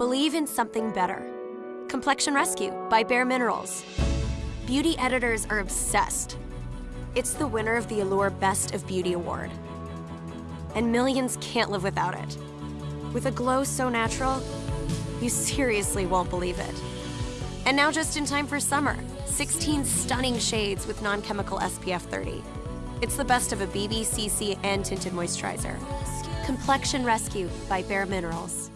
Believe in something better. Complexion Rescue by Bare Minerals. Beauty editors are obsessed. It's the winner of the Allure Best of Beauty Award. And millions can't live without it. With a glow so natural, you seriously won't believe it. And now just in time for summer, 16 stunning shades with non-chemical SPF 30. It's the best of a BB, CC, and tinted moisturizer. Complexion Rescue by Bare Minerals.